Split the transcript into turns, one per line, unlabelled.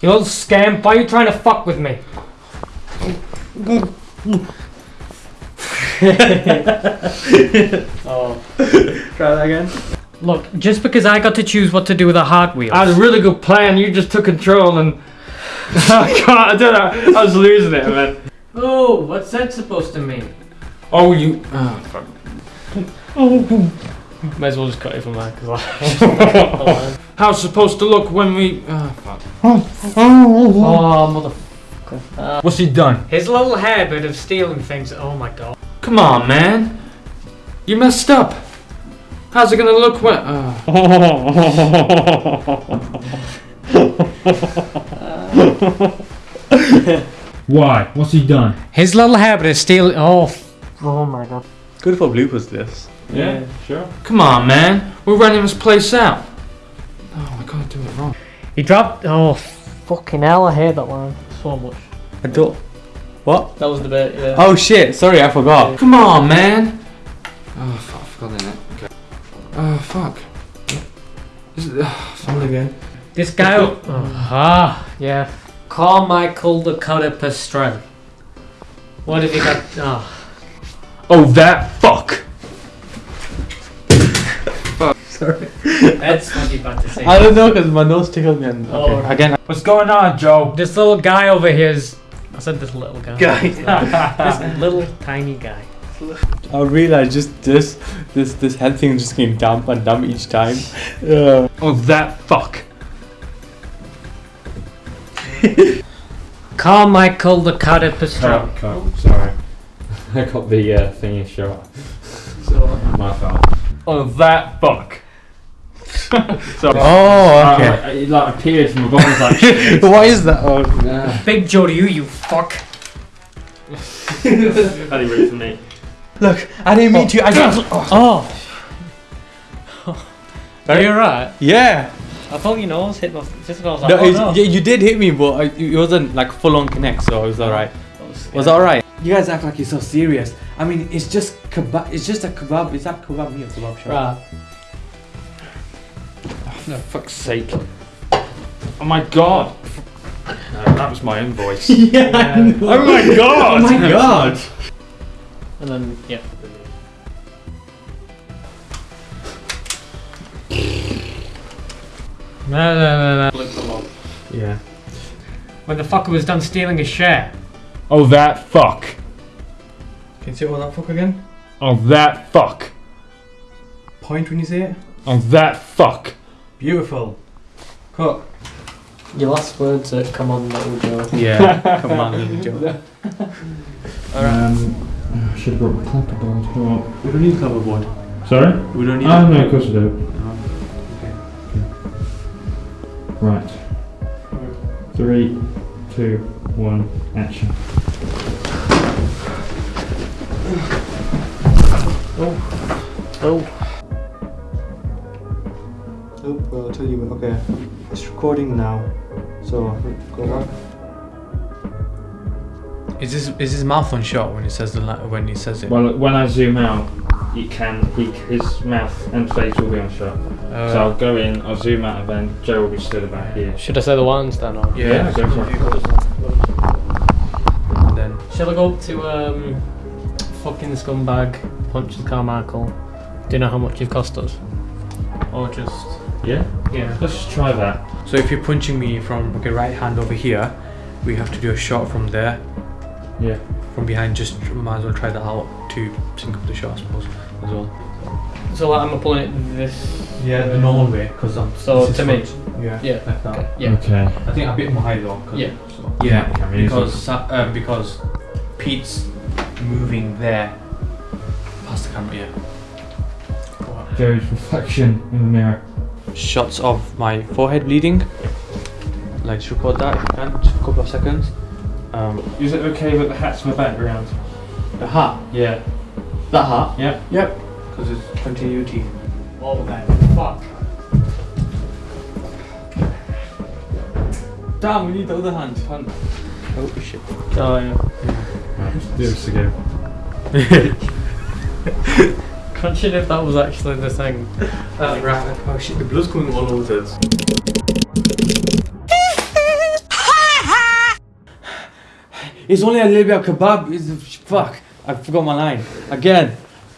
You old scam, why are you trying to fuck with me?
Oh. Try that again.
Look, just because I got to choose what to do with a hard wheel.
I had a really good plan. You just took control and I can't. I don't know. I was losing it, man.
Oh, what's that supposed to mean?
Oh, you. Oh, fuck. Oh.
Might as well just cut it from there. Cause
How's it supposed to look when we? Ah. Oh, fuck.
oh, mother.
What's he done?
His little habit of stealing things. Oh my god.
Come on, man. You messed up. How's it gonna look when? Oh. Why? What's he done?
His little habit of stealing. Oh. Oh my god.
Good for bloopers, this.
Yeah, sure. Come on, man. We're running this place out. Oh, I can't do it wrong.
He dropped. Oh, fucking hell! I hate that line so much.
I don't. What?
That was the bit. Yeah.
Oh shit! Sorry, I forgot.
Come on, man. Oh, fuck. I forgot in it. Okay. Oh, fuck. Is it, oh,
Sound again.
This guy. Oh, ah, yeah. Carmichael the Cutter Strength. What have you got? Oh.
oh, that fuck.
Sorry.
That's what you about to say.
I don't know because my nose tickled me. And,
Oh.
okay. Again.
What's going on, Joe?
This little guy over here is. I said this little guy.
Guy.
this little tiny guy.
I realized just this, this, this head thing just getting dump and dump each time. Uh,
Oh, that fuck.
Carmichael the Cutter Strength.
cut. Sorry. I got the uh, thingy shot. My fault. Oh, that fuck. Sorry.
oh,
Uh, it like appeared from above. I was like, shit.
Why is that? Oh,
Nah.
Big Joe to you, you fuck.
Only root for me.
look, I didn't mean to. I just.
Oh. Are you alright?
Yeah.
I thought your nose hit my. Just I was like,
No,
oh,
it's-
no.
yeah, you did hit me, but I, it wasn't like full on connect, so it was alright. Was that alright? You guys act like you're so serious. I mean, it's just kebab. It's just a kebab. Is that kebab me or kebab shop?
Right.
For fuck's sake. Oh my god. No, that was my own voice.
yeah.
I know.
oh my god!
Oh my god.
And then, yeah. No, no, no, no.
Yeah.
When the fucker was done stealing his share.
Oh, that fuck.
Can you say all that fuck again?
Oh, that fuck.
Point when you say it.
Oh, that fuck.
Beautiful. Cut.
Your last words that come on, little Joe.
Yeah. Come on, little Joe.
Um, I should have brought my clapperboard. Well,
We don't need coverboard.
Sorry?
We don't need.
Oh, no, of course I do. Right. Three, two, one, action.
Oh.
Oh, well, I'll tell you. Okay, it's recording now. So go back. Is this is his mouth on shot when he says the la- when he says it?
Well, when I zoom out, he can, he, his mouth and face will be on shot.
Uh,
so I'll go in, I'll zoom out, and then Joe will be stood about here.
Should I say the ones then? Or?
yeah.
go for it.
Then
Shall I go up to um, fucking scumbag, punch the Carmichael? Do you know how much you've cost us? Or just
Yeah?
yeah.
Let's just try that.
So if you're punching me from okay right hand over here, we have to do a shot from there,
Yeah.
from behind. Just might as well try that out to sync up the shot, I suppose, as well.
So like, I'm pulling it this.
Yeah, the normal way, because I'm.
So
this is
to me?
front. Yeah.
Yeah.
Like that.
Okay. Yeah.
Okay.
I think a bit more high though. 'cause-
Yeah.
So. Yeah,
Camera easy.
because um, because Pete's moving there past the camera. Yeah. Go on.
Joe's reflection in the mirror.
Shots of my forehead bleeding. Like just record that if you can, just for a couple of seconds. Um,
Is it okay that the hat's in the background?
the hat.
Yeah.
That hat.
Yep.
Yep. Because it's continuity.
Oh man, fuck.
Damn, we need the other hand. hand. Oh shit.
Oh yeah.
Right, let's do this again.
Imagine if that was actually the thing.
That's uh, right. Oh, oh shit, the blood's coming all over this. it's only a little bit of kebab. It's, fuck, I forgot my line. Again.